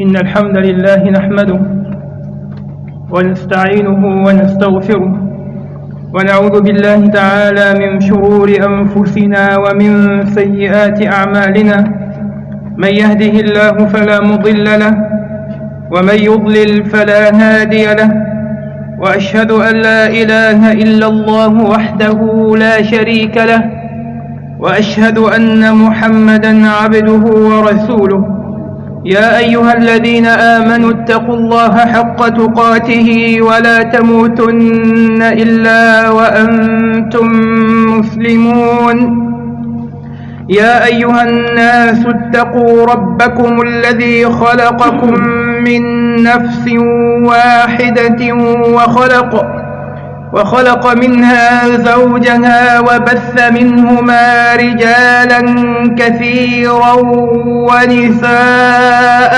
إن الحمد لله نحمده ونستعينه ونستغفره ونعوذ بالله تعالى من شرور أنفسنا ومن سيئات أعمالنا من يهده الله فلا مضل له ومن يضلل فلا هادي له وأشهد أن لا إله إلا الله وحده لا شريك له وأشهد أن محمدا عبده ورسوله يا أيها الذين آمنوا اتقوا الله حق تقاته ولا تموتن إلا وأنتم مسلمون. يا أيها الناس اتقوا ربكم الذي خلقكم من نفس واحدة وخلق وخلق منها زوجها وبث منهما رجالا كثيرا ونساء.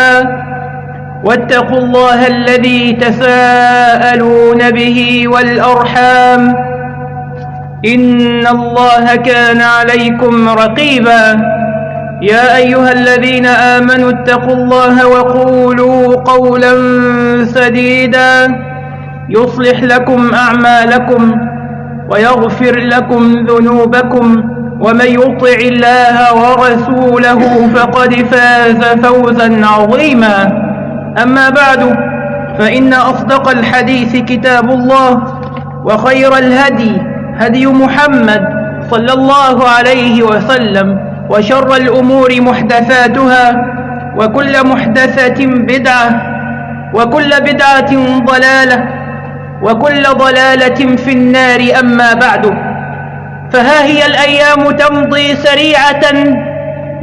واتقوا الله الذي تساءلون به والأرحام. إن الله كان عليكم رقيبا. يا أيها الذين آمنوا اتقوا الله وقولوا قولا سديدا. يصلح لكم أعمالكم ويغفر لكم ذنوبكم ومن يطع الله ورسوله فقد فاز فوزا عظيما. أما بعد فإن أصدق الحديث كتاب الله وخير الهدي هدي محمد صلى الله عليه وسلم وشر الأمور محدثاتها وكل محدثة بدعة وكل بدعة ضلالة وكل ضلالة في النار أما بعد. فها هي الأيام تمضي سريعة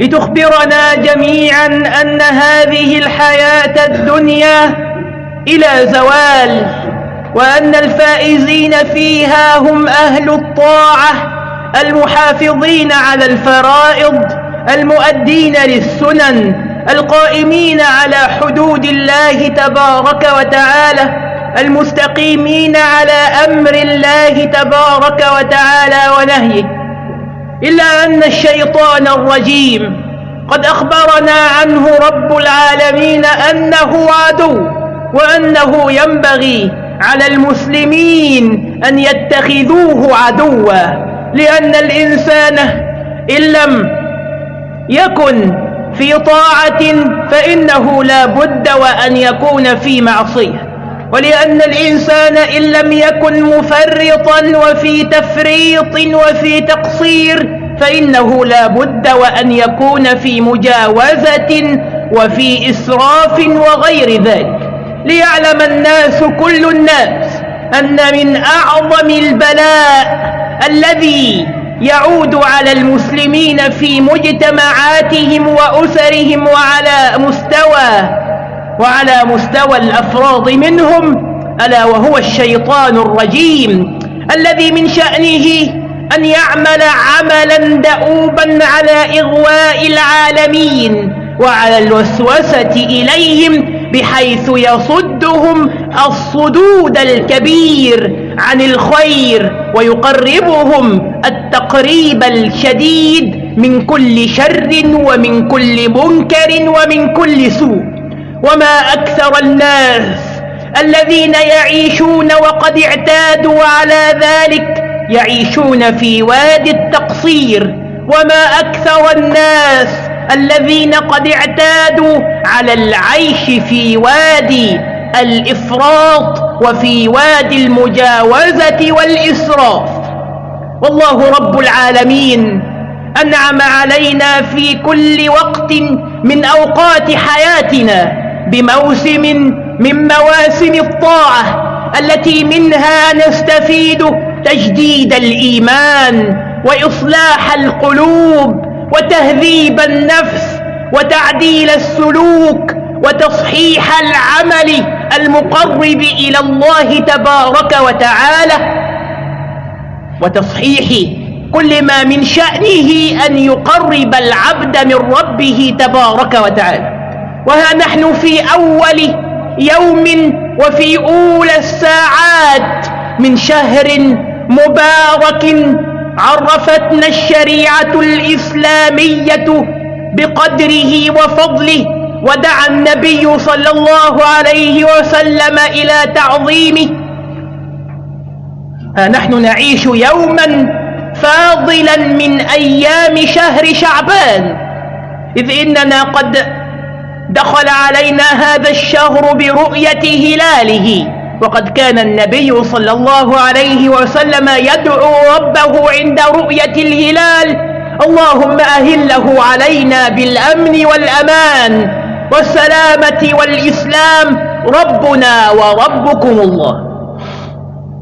لتخبرنا جميعا أن هذه الحياة الدنيا إلى زوال وأن الفائزين فيها هم أهل الطاعة المحافظين على الفرائض المؤدين للسنن القائمين على حدود الله تبارك وتعالى. المستقيمين على أمر الله تبارك وتعالى ونهيه. إلا أن الشيطان الرجيم قد أخبرنا عنه رب العالمين أنه عدو وأنه ينبغي على المسلمين أن يتخذوه عدوا لأن الإنسان إن لم يكن في طاعة فإنه لا بد وأن يكون في معصية. ولأن الإنسان إن لم يكن مفرطا وفي تفريط وفي تقصير فإنه لا بد وأن يكون في مجاوزة وفي إسراف وغير ذلك. ليعلم الناس كل الناس أن من أعظم البلاء الذي يعود على المسلمين في مجتمعاتهم وأسرهم وعلى مستوى وعلى مستوى الأفراد منهم ألا وهو الشيطان الرجيم الذي من شأنه أن يعمل عملا دؤوبا على إغواء العالمين وعلى الوسوسة إليهم بحيث يصدهم الصدود الكبير عن الخير ويقربهم التقريب الشديد من كل شر ومن كل منكر ومن كل سوء. وما أكثر الناس الذين يعيشون وقد اعتادوا على ذلك يعيشون في وادي التقصير. وما أكثر الناس الذين قد اعتادوا على العيش في وادي الإفراط وفي وادي المجاوزة والإسراف. والله رب العالمين أنعم علينا في كل وقت من أوقات حياتنا بموسم من مواسم الطاعة التي منها نستفيد تجديد الإيمان وإصلاح القلوب وتهذيب النفس وتعديل السلوك وتصحيح العمل المقرب إلى الله تبارك وتعالى وتصحيح كل ما من شأنه أن يقرب العبد من ربه تبارك وتعالى. وها نحن في أول يوم وفي أولى الساعات من شهر مبارك عرفتنا الشريعة الإسلامية بقدره وفضله ودعا النبي صلى الله عليه وسلم إلى تعظيمه. نحن نعيش يوما فاضلا من أيام شهر شعبان إذ إننا قد دخل علينا هذا الشهر برؤية هلاله. وقد كان النبي صلى الله عليه وسلم يدعو ربه عند رؤية الهلال. اللهم أهله علينا بالأمن والأمان والسلامة والإسلام. ربنا وربكم الله.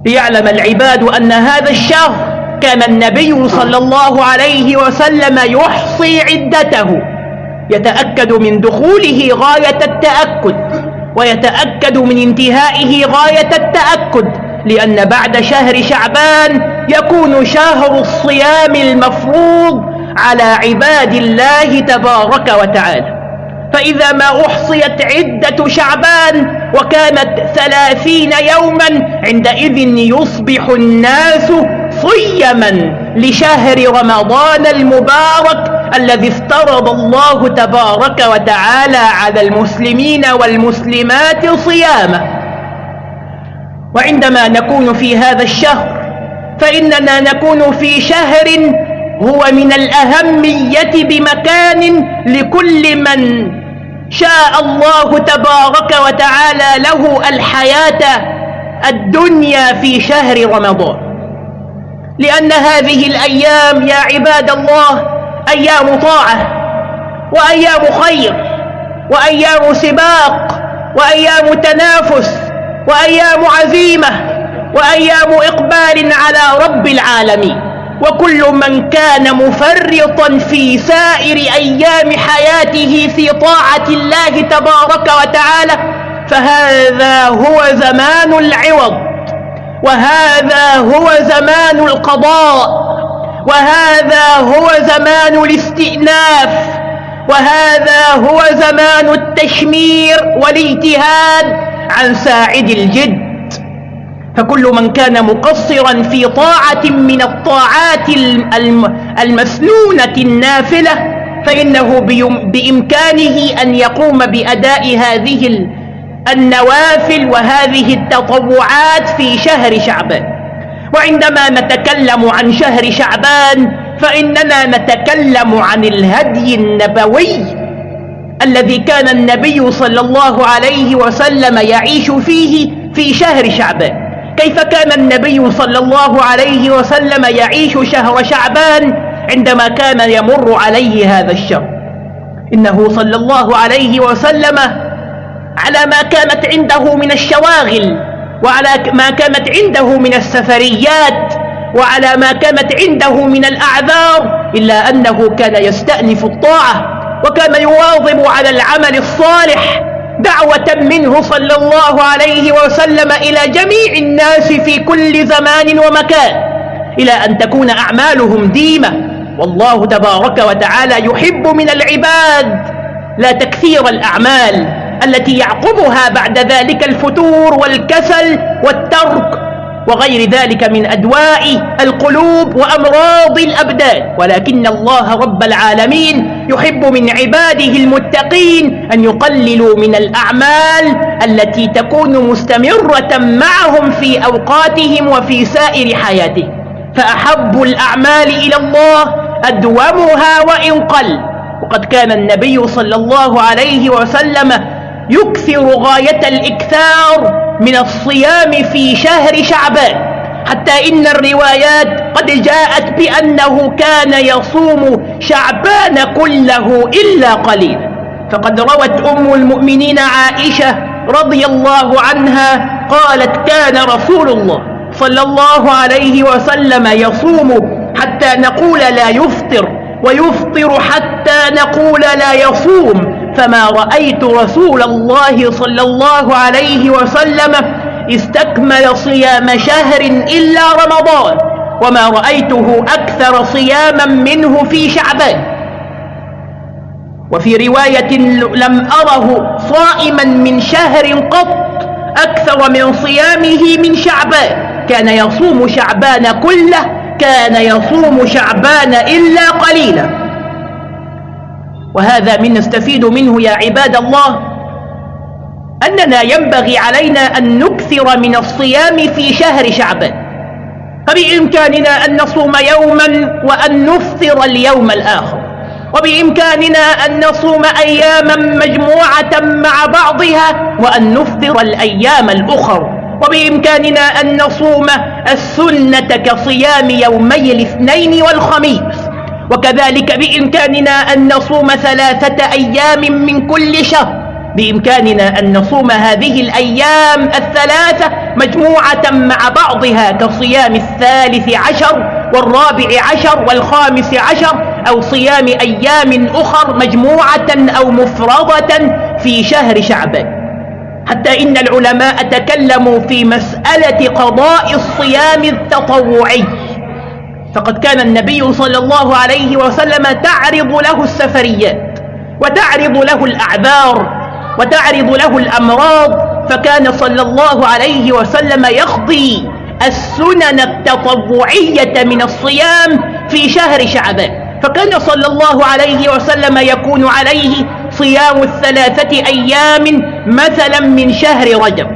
ليعلم العباد أن هذا الشهر كان النبي صلى الله عليه وسلم يحصي عدته. يتأكد من دخوله غاية التأكد ويتأكد من انتهائه غاية التأكد لأن بعد شهر شعبان يكون شهر الصيام المفروض على عباد الله تبارك وتعالى. فإذا ما أحصيت عدة شعبان وكانت ثلاثين يوما عندئذ يصبح الناس صيما لشهر رمضان المبارك الذي افترض الله تبارك وتعالى على المسلمين والمسلمات صيامه وعندما نكون في هذا الشهر فإننا نكون في شهر هو من الأهمية بمكان لكل من شاء الله تبارك وتعالى له الحياة الدنيا في شهر رمضان. لأن هذه الأيام يا عباد الله أيام طاعة وأيام خير وأيام سباق وأيام تنافس وأيام عزيمة وأيام إقبال على رب العالمين. وكل من كان مفرطا في سائر أيام حياته في طاعة الله تبارك وتعالى فهذا هو زمان العوض وهذا هو زمان القضاء. وهذا هو زمان الاستئناف وهذا هو زمان التشمير والاجتهاد عن ساعد الجد. فكل من كان مقصرا في طاعة من الطاعات المسنونة النافلة فإنه بإمكانه أن يقوم بأداء هذه النوافل وهذه التطوعات في شهر شعبان. وعندما نتكلم عن شهر شعبان فإننا نتكلم عن الهدي النبوي الذي كان النبي صلى الله عليه وسلم يعيش فيه في شهر شعبان. كيف كان النبي صلى الله عليه وسلم يعيش شهر شعبان؟ عندما كان يمر عليه هذا الشهر إنه صلى الله عليه وسلم على ما كانت عنده من الشواغل. وعلى ما كانت عنده من السفريات وعلى ما كانت عنده من الأعذار إلا أنه كان يستأنف الطاعة وكان يواظب على العمل الصالح دعوة منه صلى الله عليه وسلم إلى جميع الناس في كل زمان ومكان إلى أن تكون أعمالهم ديمة. والله تبارك وتعالى يحب من العباد لا تكثير الأعمال. التي يعقبها بعد ذلك الفتور والكسل والترك وغير ذلك من أدواء القلوب وأمراض الأبدان. ولكن الله رب العالمين يحب من عباده المتقين أن يقللوا من الأعمال التي تكون مستمرة معهم في أوقاتهم وفي سائر حياتهم. فأحب الأعمال إلى الله أدومها وإن قل. وقد كان النبي صلى الله عليه وسلم يكثر غاية الإكثار من الصيام في شهر شعبان حتى إن الروايات قد جاءت بأنه كان يصوم شعبان كله إلا قليلا. فقد روت أم المؤمنين عائشة رضي الله عنها قالت كان رسول الله صلى الله عليه وسلم يصوم حتى نقول لا يفطر ويفطر حتى نقول لا يصوم فما رأيت رسول الله صلى الله عليه وسلم استكمل صيام شهر إلا رمضان وما رأيته أكثر صياما منه في شعبان. وفي رواية لم أره صائما من شهر قط أكثر من صيامه من شعبان. كان يصوم شعبان كله كان يصوم شعبان إلا قليلا. وهذا من نستفيد منه يا عباد الله أننا ينبغي علينا أن نكثر من الصيام في شهر شعبان. فبإمكاننا أن نصوم يوما وأن نفطر اليوم الآخر. وبإمكاننا أن نصوم أياما مجموعة مع بعضها وأن نفطر الأيام الأخر. وبإمكاننا أن نصوم السنة كصيام يومي الاثنين والخميس. وكذلك بإمكاننا أن نصوم ثلاثة أيام من كل شهر. بإمكاننا أن نصوم هذه الأيام الثلاثة مجموعة مع بعضها كصيام الثالث عشر والرابع عشر والخامس عشر أو صيام أيام أخر مجموعة أو مفرضة في شهر شعبان. حتى إن العلماء تكلموا في مسألة قضاء الصيام التطوعي. فقد كان النبي صلى الله عليه وسلم تعرض له السفريات وتعرض له الأعذار وتعرض له الأمراض فكان صلى الله عليه وسلم يقضي السنن التطوعية من الصيام في شهر شعبان. فكان صلى الله عليه وسلم يكون عليه صيام الثلاثة أيام مثلا من شهر رجب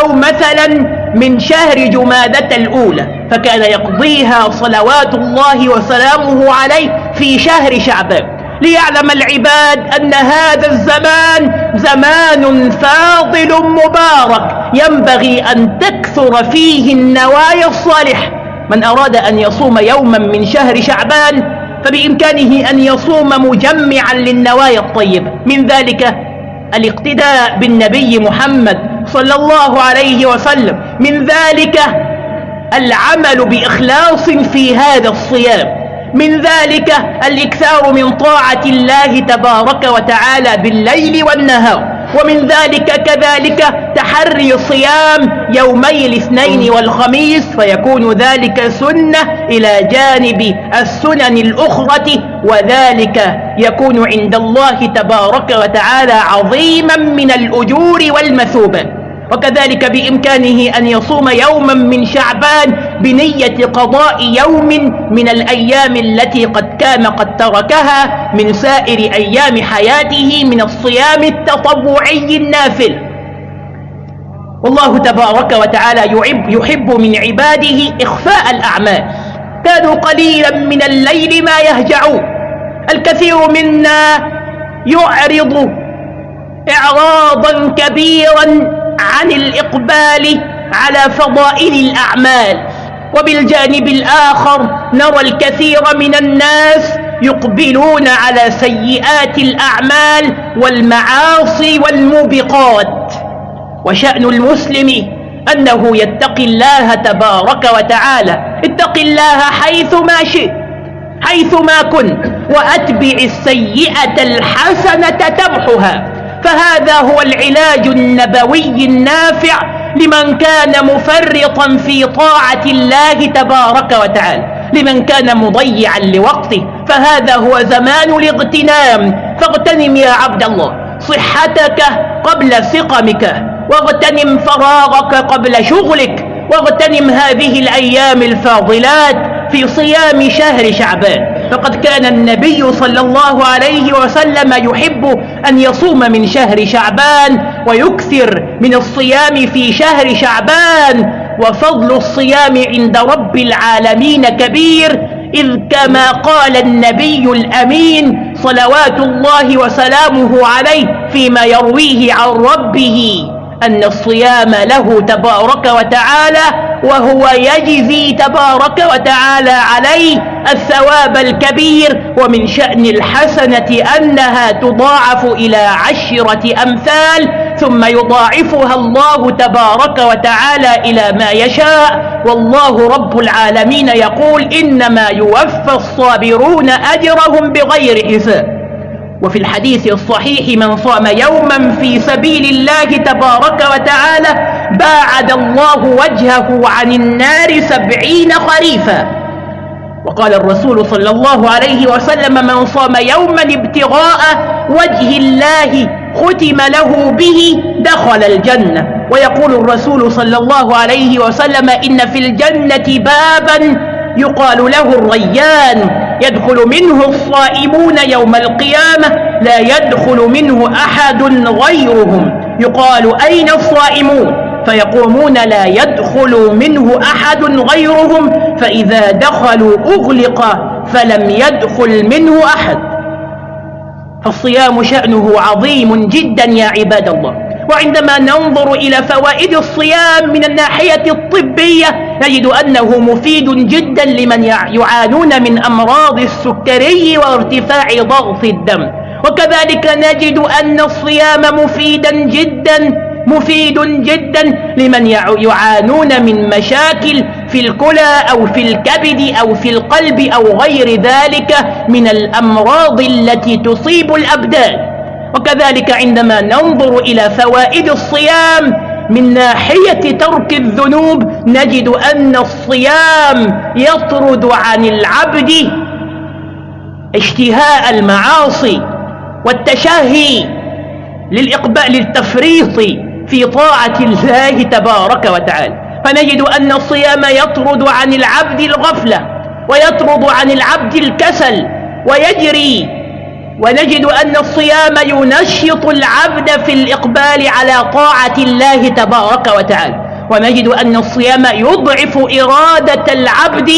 أو مثلا من شهر جمادة الأولى فكان يقضيها صلوات الله وسلامه عليه في شهر شعبان. ليعلم العباد أن هذا الزمان زمان فاضل مبارك ينبغي أن تكثر فيه النوايا الصالحة. من أراد أن يصوم يوما من شهر شعبان فبإمكانه أن يصوم مجمعا للنوايا الطيبة. من ذلك الاقتداء بالنبي محمد صلى الله عليه وسلم. من ذلك العمل بإخلاص في هذا الصيام. من ذلك الإكثار من طاعة الله تبارك وتعالى بالليل والنهار. ومن ذلك كذلك تحري صيام يومي الاثنين والخميس. فيكون ذلك سنة إلى جانب السنن الأخرى. وذلك يكون عند الله تبارك وتعالى عظيما من الأجور والمثوبة وكذلك بإمكانه أن يصوم يوما من شعبان بنية قضاء يوم من الأيام التي قد كان قد تركها من سائر أيام حياته من الصيام التطوعي النافل. والله تبارك وتعالى يحب, يحب من عباده إخفاء الأعمال. كانوا قليلا من الليل ما يهجعون. الكثير منا يعرض إعراضا كبيرا عن الإقبال على فضائل الأعمال. وبالجانب الآخر نرى الكثير من الناس يقبلون على سيئات الأعمال والمعاصي والموبقات. وشأن المسلم أنه يتقي الله تبارك وتعالى. اتق الله حيث ما شئت حيث ما كنت وأتبع السيئة الحسنة تمحها. فهذا هو العلاج النبوي النافع لمن كان مفرطا في طاعة الله تبارك وتعالى لمن كان مضيعا لوقته. فهذا هو زمان الاغتنام. فاغتنم يا عبد الله صحتك قبل سقمك واغتنم فراغك قبل شغلك واغتنم هذه الأيام الفاضلات في صيام شهر شعبان. فقد كان النبي صلى الله عليه وسلم يحب أن يصوم من شهر شعبان ويكثر من الصيام في شهر شعبان وفضل الصيام عند رب العالمين كبير إذ كما قال النبي الأمين صلوات الله وسلامه عليه فيما يرويه عن ربه. أن الصيام له تبارك وتعالى وهو يجزي تبارك وتعالى عليه الثواب الكبير ومن شأن الحسنة أنها تضاعف إلى عشرة أمثال ثم يضاعفها الله تبارك وتعالى إلى ما يشاء والله رب العالمين يقول إنما يوفى الصابرون أجرهم بغير حساب وفي الحديث الصحيح من صام يوما في سبيل الله تبارك وتعالى باعد الله وجهه عن النار سبعين خريفا. وقال الرسول صلى الله عليه وسلم من صام يوما ابتغاء وجه الله ختم له به دخل الجنة. ويقول الرسول صلى الله عليه وسلم إن في الجنة بابا يقال له الريان. يدخل منه الصائمون يوم القيامة لا يدخل منه أحد غيرهم. يقال أين الصائمون؟ فيقومون لا يدخل منه أحد غيرهم فإذا دخلوا أغلق فلم يدخل منه أحد. فالصيام شأنه عظيم جدا يا عباد الله. وعندما ننظر إلى فوائد الصيام من الناحية الطبية نجد أنه مفيد جدا لمن يعانون من أمراض السكري وارتفاع ضغط الدم. وكذلك نجد أن الصيام مفيدا جدا مفيد جدا لمن يعانون من مشاكل في الكلى أو في الكبد أو في القلب أو غير ذلك من الأمراض التي تصيب الأبدان. وكذلك عندما ننظر إلى فوائد الصيام من ناحية ترك الذنوب نجد أن الصيام يطرد عن العبد اشتهاء المعاصي والتشهي للإقبال للتفريط في طاعة الله تبارك وتعالى. فنجد أن الصيام يطرد عن العبد الغفلة ويطرد عن العبد الكسل ويجري ونجد أن الصيام ينشط العبد في الإقبال على طاعة الله تبارك وتعالى. ونجد أن الصيام يضعف إرادة العبد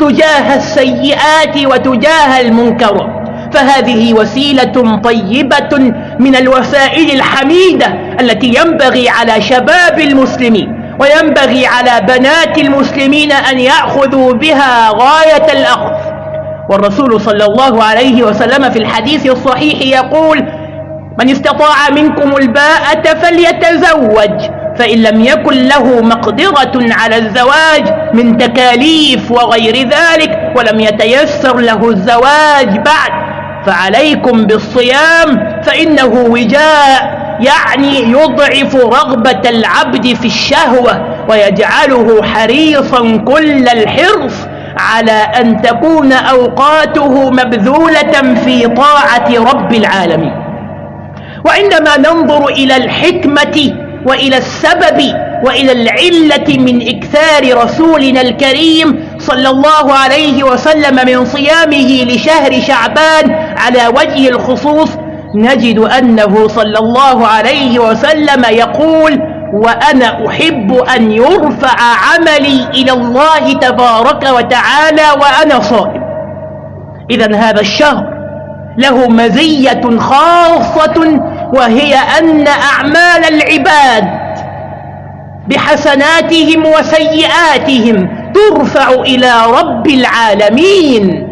تجاه السيئات وتجاه المنكرات فهذه وسيلة طيبة من الوسائل الحميدة التي ينبغي على شباب المسلمين وينبغي على بنات المسلمين أن يأخذوا بها غاية الأخذ والرسول صلى الله عليه وسلم في الحديث الصحيح يقول من استطاع منكم الباءة فليتزوج فإن لم يكن له مقدرة على الزواج من تكاليف وغير ذلك ولم يتيسر له الزواج بعد فعليكم بالصيام فإنه وجاء يعني يضعف رغبة العبد في الشهوة ويجعله حريصا كل الحرص على أن تكون أوقاته مبذولة في طاعة رب العالمين. وعندما ننظر إلى الحكمة وإلى السبب وإلى العلة من إكثار رسولنا الكريم صلى الله عليه وسلم من صيامه لشهر شعبان على وجه الخصوص نجد أنه صلى الله عليه وسلم يقول وأنا أحب أن يرفع عملي إلى الله تبارك وتعالى وأنا صائم. إذا هذا الشهر له مزية خاصة وهي أن أعمال العباد بحسناتهم وسيئاتهم ترفع إلى رب العالمين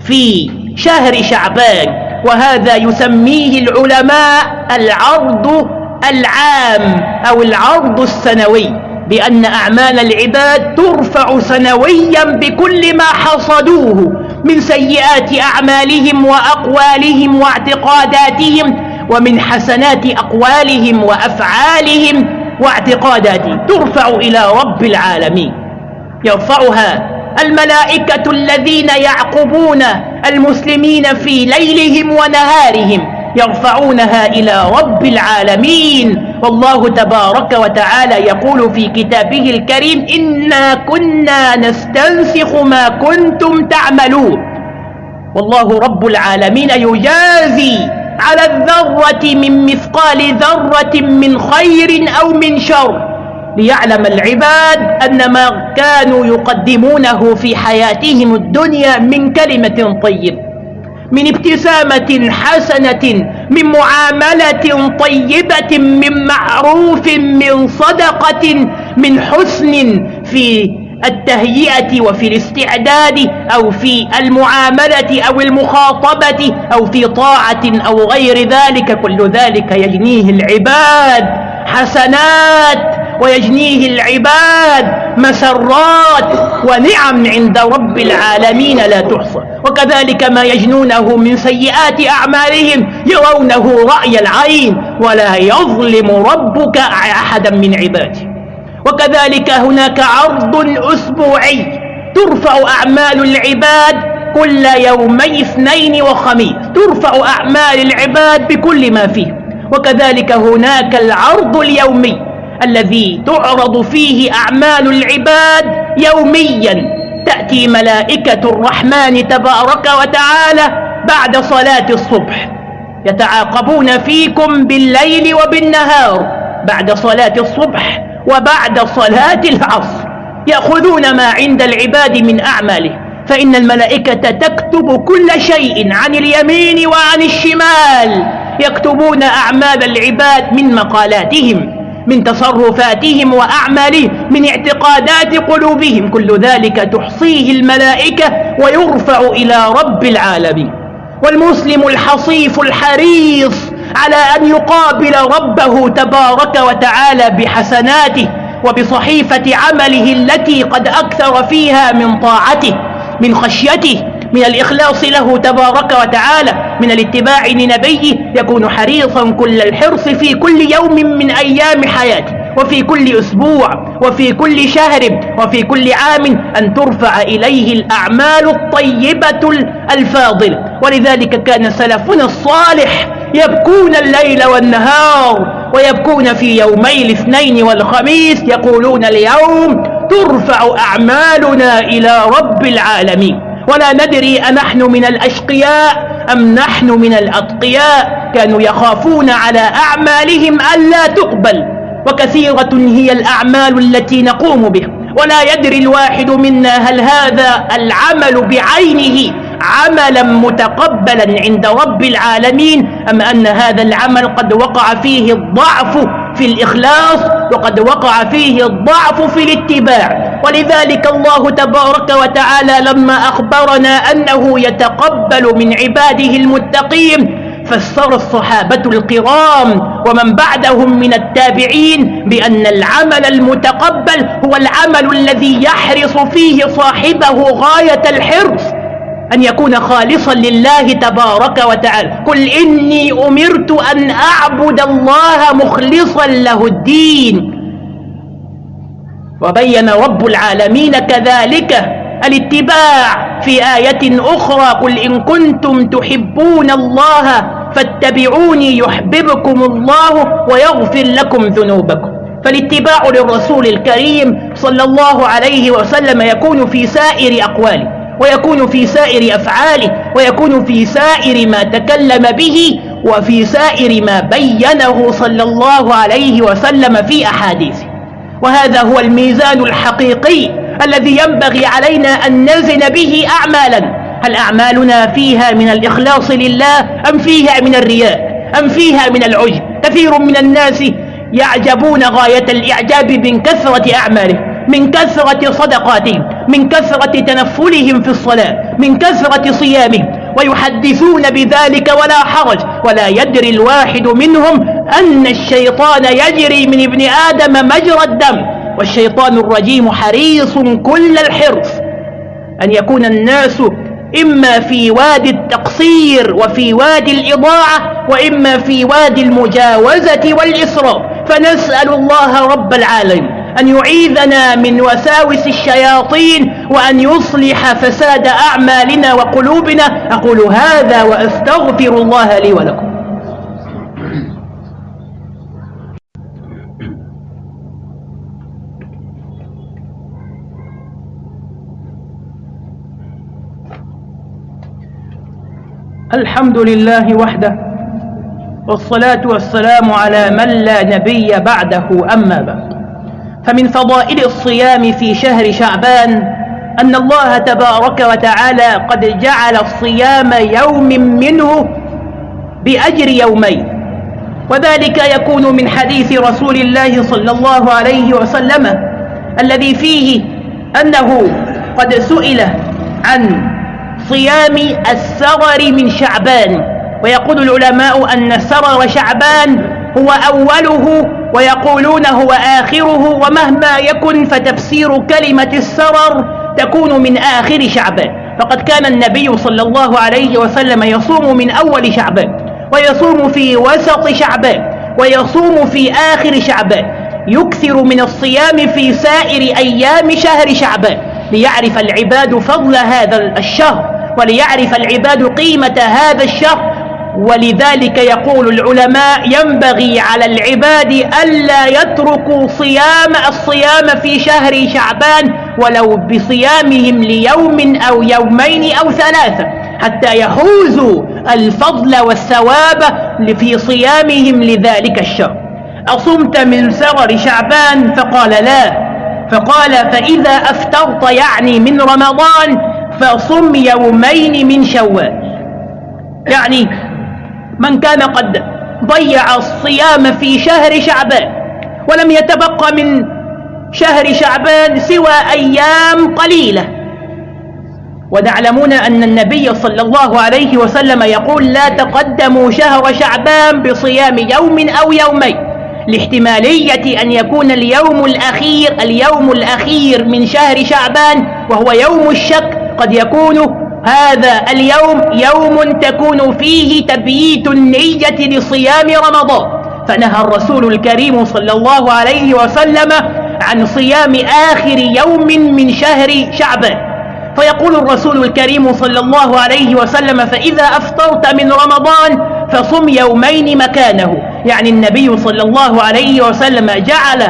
في شهر شعبان. وهذا يسميه العلماء العرض العام أو العرض السنوي بأن أعمال العباد ترفع سنويا بكل ما حصدوه من سيئات أعمالهم وأقوالهم واعتقاداتهم ومن حسنات أقوالهم وأفعالهم واعتقاداتهم ترفع إلى رب العالمين. يرفعها الملائكة الذين يعقبون المسلمين في ليلهم ونهارهم. يرفعونها إلى رب العالمين. والله تبارك وتعالى يقول في كتابه الكريم إنا كنا نستنسخ ما كنتم تعملون. والله رب العالمين يجازي على الذرة من مثقال ذرة من خير أو من شر. ليعلم العباد أن ما كانوا يقدمونه في حياتهم الدنيا من كلمة طيبة. من ابتسامة حسنة من معاملة طيبة من معروف من صدقة من حسن في التهيئة وفي الاستعداد أو في المعاملة أو المخاطبة أو في طاعة أو غير ذلك. كل ذلك يجنيه العباد. حسنات. ويجنيه العباد مسرات ونعم عند رب العالمين لا تحصى. وكذلك ما يجنونه من سيئات أعمالهم يرونه رأي العين ولا يظلم ربك أحدا من عباده. وكذلك هناك عرض أسبوعي ترفع أعمال العباد كل يومي اثنين وخميس. ترفع أعمال العباد بكل ما فيه وكذلك هناك العرض اليومي الذي تعرض فيه أعمال العباد يوميا. تأتي ملائكة الرحمن تبارك وتعالى بعد صلاة الصبح. يتعاقبون فيكم بالليل وبالنهار بعد صلاة الصبح وبعد صلاة العصر. يأخذون ما عند العباد من أعماله. فإن الملائكة تكتب كل شيء عن اليمين وعن الشمال. يكتبون أعمال العباد من مقالاتهم. من تصرفاتهم وأعمالهم من اعتقادات قلوبهم. كل ذلك تحصيه الملائكة ويرفع إلى رب العالمين. والمسلم الحصيف الحريص على أن يقابل ربه تبارك وتعالى بحسناته وبصحيفة عمله التي قد أكثر فيها من طاعته من خشيته من الإخلاص له تبارك وتعالى من الاتباع لنبيه يكون حريصا كل الحرص في كل يوم من أيام حياته وفي كل أسبوع وفي كل شهر وفي كل عام أن ترفع إليه الأعمال الطيبة الفاضلة. ولذلك كان سلفنا الصالح يبكون الليل والنهار ويبكون في يومي الاثنين والخميس يقولون اليوم ترفع أعمالنا إلى رب العالمين. ولا ندري أنحن من الأشقياء أم نحن من الأتقياء. كانوا يخافون على أعمالهم ألا تقبل وكثيرة هي الأعمال التي نقوم بها. ولا يدري الواحد منا هل هذا العمل بعينه عملا متقبلا عند رب العالمين أم أن هذا العمل قد وقع فيه الضعف في الإخلاص وقد وقع فيه الضعف في الاتباع. ولذلك الله تبارك وتعالى لما أخبرنا أنه يتقبل من عباده المتقين فسر الصحابة القرام ومن بعدهم من التابعين بأن العمل المتقبل هو العمل الذي يحرص فيه صاحبه غاية الحرص أن يكون خالصا لله تبارك وتعالى. قل إني أمرت أن أعبد الله مخلصا له الدين. وبين رب العالمين كذلك الاتباع في آية أخرى قل إن كنتم تحبون الله فاتبعوني يحببكم الله ويغفر لكم ذنوبكم. فالاتباع للرسول الكريم صلى الله عليه وسلم يكون في سائر أقواله ويكون في سائر أفعاله ويكون في سائر ما تكلم به وفي سائر ما بينه صلى الله عليه وسلم في أحاديثه. وهذا هو الميزان الحقيقي الذي ينبغي علينا أن نزن به أعمالا. هل أعمالنا فيها من الإخلاص لله أم فيها من الرياء؟ أم فيها من العجب؟ كثير من الناس يعجبون غاية الإعجاب من كثرة أعمالهم من كثرة صدقاتهم من كثرة تنفلهم في الصلاة من كثرة صيامهم ويحدثون بذلك ولا حرج. ولا يدري الواحد منهم أن الشيطان يجري من ابن آدم مجرى الدم. والشيطان الرجيم حريص كل الحرص. أن يكون الناس إما في وادي التقصير وفي وادي الإضاعة وإما في وادي المجاوزة والإسراف فنسأل الله رب العالمين. أن يعيذنا من وساوس الشياطين وأن يصلح فساد أعمالنا وقلوبنا. أقول هذا وأستغفر الله لي ولكم. الحمد لله وحده والصلاة والسلام على من لا نبي بعده أما بعد. فمن فضائل الصيام في شهر شعبان أن الله تبارك وتعالى قد جعل الصيام يوم منه بأجر يومين. وذلك يكون من حديث رسول الله صلى الله عليه وسلم الذي فيه أنه قد سئل عن صيام السرر من شعبان. ويقول العلماء أن سرر شعبان هو أوله ويقولون هو آخره ومهما يكن فتفسير كلمة السرر تكون من آخر شعبان فقد كان النبي صلى الله عليه وسلم يصوم من أول شعبان ويصوم في وسط شعبان ويصوم في آخر شعبان يكثر من الصيام في سائر أيام شهر شعبان ليعرف العباد فضل هذا الشهر وليعرف العباد قيمة هذا الشهر. ولذلك يقول العلماء ينبغي على العباد ألا يتركوا صيام الصيام في شهر شعبان ولو بصيامهم ليوم أو يومين أو ثلاثة حتى يحوزوا الفضل والثواب في صيامهم لذلك الشهر. أصمت من سرر شعبان فقال لا. فقال فإذا أفترت يعني من رمضان فصم يومين من شوال. يعني من كان قد ضيع الصيام في شهر شعبان ولم يتبقى من شهر شعبان سوى أيام قليلة. وتعلمون أن النبي صلى الله عليه وسلم يقول لا تقدموا شهر شعبان بصيام يوم أو يومين لاحتمالية أن يكون اليوم الأخير اليوم الأخير من شهر شعبان وهو يوم الشك قد يكون هذا اليوم يوم تكون فيه تبييت النية لصيام رمضان. فنهى الرسول الكريم صلى الله عليه وسلم عن صيام آخر يوم من شهر شعبان. فيقول الرسول الكريم صلى الله عليه وسلم فإذا أفطرت من رمضان فصم يومين مكانه. يعني النبي صلى الله عليه وسلم جعل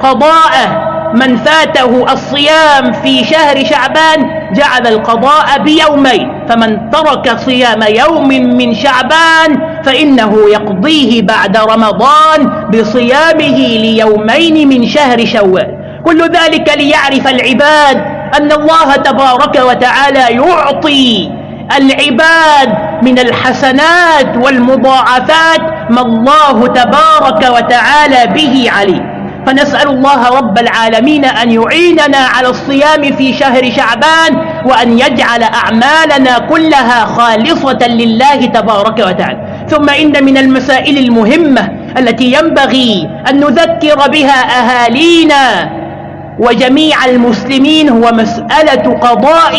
قضاء من فاته الصيام في شهر شعبان جعل القضاء بيومين فمن ترك صيام يوم من شعبان فإنه يقضيه بعد رمضان بصيامه ليومين من شهر شوال. كل ذلك ليعرف العباد أن الله تبارك وتعالى يعطي العباد من الحسنات والمضاعفات ما الله تبارك وتعالى به عليه فنسأل الله رب العالمين أن يعيننا على الصيام في شهر شعبان وأن يجعل أعمالنا كلها خالصة لله تبارك وتعالى. ثم إن من المسائل المهمة التي ينبغي أن نذكر بها أهالينا وجميع المسلمين هو مسألة قضاء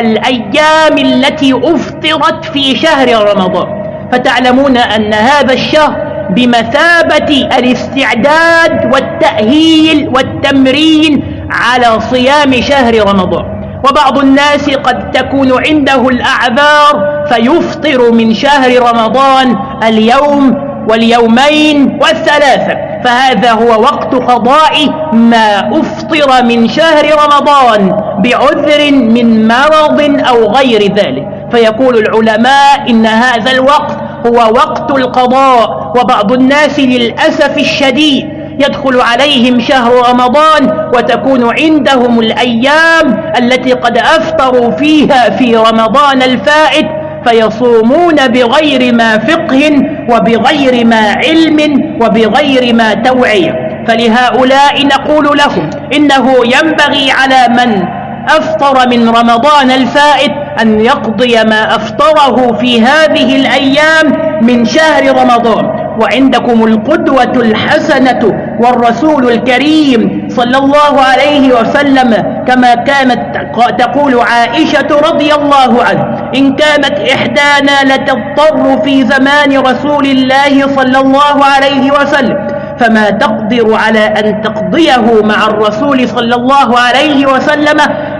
الأيام التي أفطرت في شهر رمضان. فتعلمون أن هذا الشهر بمثابة الاستعداد والتأهيل والتمرين على صيام شهر رمضان. وبعض الناس قد تكون عنده الأعذار فيفطر من شهر رمضان اليوم واليومين والثلاثة. فهذا هو وقت قضاء ما أفطر من شهر رمضان بعذر من مرض أو غير ذلك. فيقول العلماء إن هذا الوقت هو وقت القضاء وبعض الناس للأسف الشديد يدخل عليهم شهر رمضان وتكون عندهم الأيام التي قد أفطروا فيها في رمضان الفائت فيصومون بغير ما فقه وبغير ما علم وبغير ما توعية. فلهؤلاء نقول لهم إنه ينبغي على من أفطر من رمضان الفائت أن يقضي ما أفطره في هذه الأيام من شهر رمضان. وعندكم القدوة الحسنة والرسول الكريم صلى الله عليه وسلم كما كانت تقول عائشة رضي الله عنه إن كانت إحدانا لتضطر في زمان رسول الله صلى الله عليه وسلم فما تقدر على أن تقضيه مع الرسول صلى الله عليه وسلم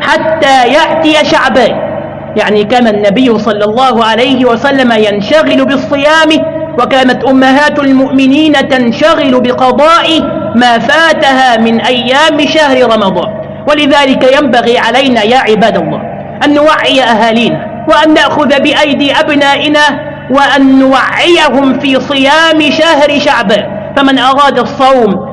حتى يأتي شعبان. يعني كان النبي صلى الله عليه وسلم ينشغل بالصيام وكانت أمهات المؤمنين تنشغل بقضاء ما فاتها من أيام شهر رمضان. ولذلك ينبغي علينا يا عباد الله أن نوعي أهالينا وأن نأخذ بأيدي أبنائنا وأن نوعيهم في صيام شهر شعبان. فمن أراد الصوم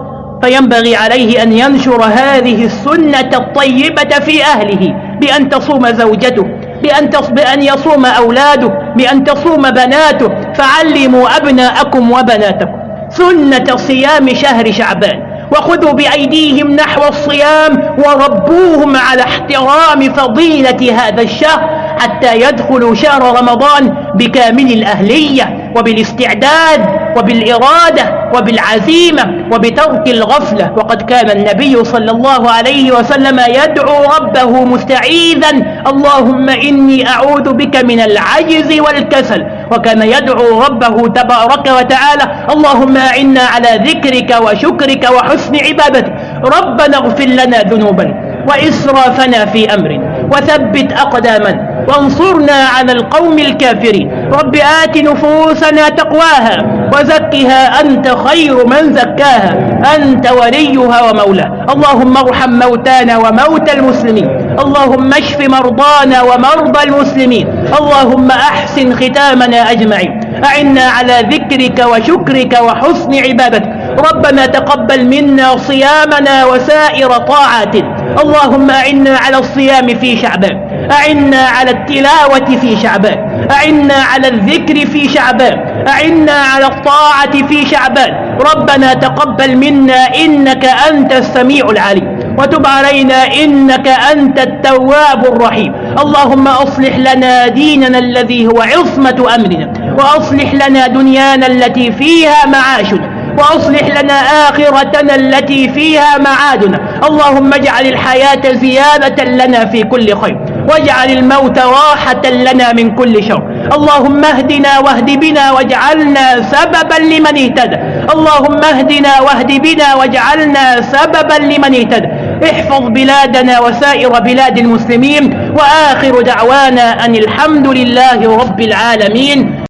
فينبغي عليه أن ينشر هذه السنة الطيبة في أهله بأن تصوم زوجته بأن, بأن يصوم أولاده بأن تصوم بناته. فعلموا أبناءكم وبناتكم سنة صيام شهر شعبان وخذوا بأيديهم نحو الصيام وربوهم على احترام فضيلة هذا الشهر. حتى يدخلوا شهر رمضان بكامل الأهلية وبالاستعداد وبالإرادة وبالعزيمة وبترك الغفلة. وقد كان النبي صلى الله عليه وسلم يدعو ربه مستعيذا. اللهم إني أعوذ بك من العجز والكسل. وكان يدعو ربه تبارك وتعالى اللهم أعنا على ذكرك وشكرك وحسن عبادتك. ربنا اغفر لنا ذنوبنا وإسرافنا في أمرنا. وثبت أقدامنا. وانصرنا على القوم الكافرين. رب آت نفوسنا تقواها وزكها أنت خير من زكاها. أنت وليها ومولاها. اللهم ارحم موتانا وموتى المسلمين. اللهم اشف مرضانا ومرضى المسلمين. اللهم أحسن ختامنا أجمعين. أعنا على ذكرك وشكرك وحسن عبادتك. ربنا تقبل منا صيامنا وسائر طاعاتنا. اللهم أعنا على الصيام في شعبان. أعنا على التلاوة في شعبان أعنا على الذكر في شعبان أعنا على الطاعة في شعبان ربنا تقبل منا إنك أنت السميع العليم وتب علينا إنك أنت التواب الرحيم. اللهم أصلح لنا ديننا الذي هو عصمة أمرنا وأصلح لنا دنيانا التي فيها معاشنا وأصلح لنا آخرتنا التي فيها معادنا. اللهم اجعل الحياة زيادة لنا في كل خير. واجعل الموت راحة لنا من كل شر. اللهم اهدنا واهد بنا واجعلنا سببا لمن اهتدى. اللهم اهدنا واهد بنا واجعلنا سببا لمن اهتدى. احفظ بلادنا وسائر بلاد المسلمين. وآخر دعوانا أن الحمد لله رب العالمين.